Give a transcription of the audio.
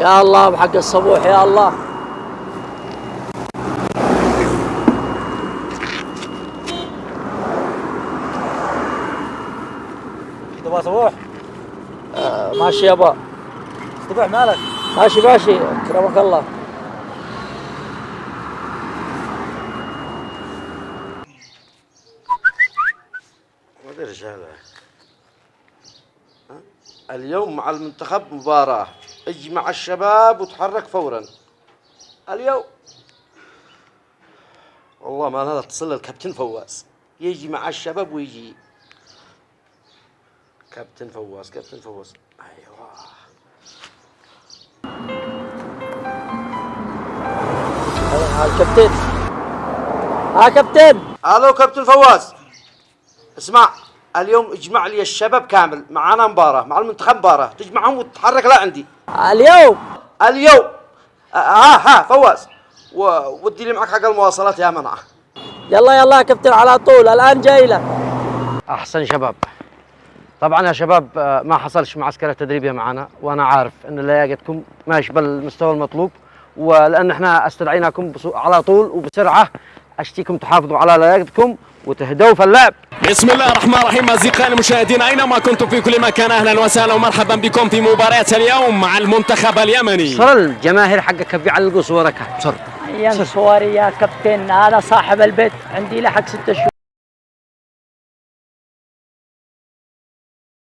يا الله بحق الصبوح يا الله. تبغى صبوح؟ آه ماشي يابا صبوح مالك؟ ماشي ماشي. كرمك الله. ما أدري إيش هذا. ها؟ اليوم مع المنتخب مباراة. اجمع الشباب وتحرك فورا. اليوم. والله ما أنا اتصل الكابتن فواز. يجي مع الشباب ويجي. كابتن فواز كابتن فواز. أيوه. ها الكابتن. ها كابتن ألو كابتن فواز. اسمع. اليوم اجمع لي الشباب كامل معانا مباراة مع المنتخب مباراة تجمعهم وتتحرك لا عندي. اليوم. اليوم. آه، ها ها فواز. ودي لي معك حق المواصلات يا منعة. يلا يلا يا كابتن على طول. الآن جاي لك أحسن شباب. طبعا يا شباب آه، ما حصلش معسكرة تدريبية معنا وأنا عارف إن لياقتكم ماشي بالمستوى المطلوب ولأن إحنا استدعيناكم على طول وبسرعة أشتيكم تحافظوا على لياقتكم وتهدوا في اللعب. بسم الله الرحمن الرحيم أصدقائي المشاهدين أينما كنتم في كل مكان؟ أهلا وسهلا ومرحبا بكم في مباراة اليوم مع المنتخب اليمني. صر الجماهير حقك بيعلقوا صورك صر أيام صوري يا كابتن أنا صاحب البيت عندي له حق ست شهور.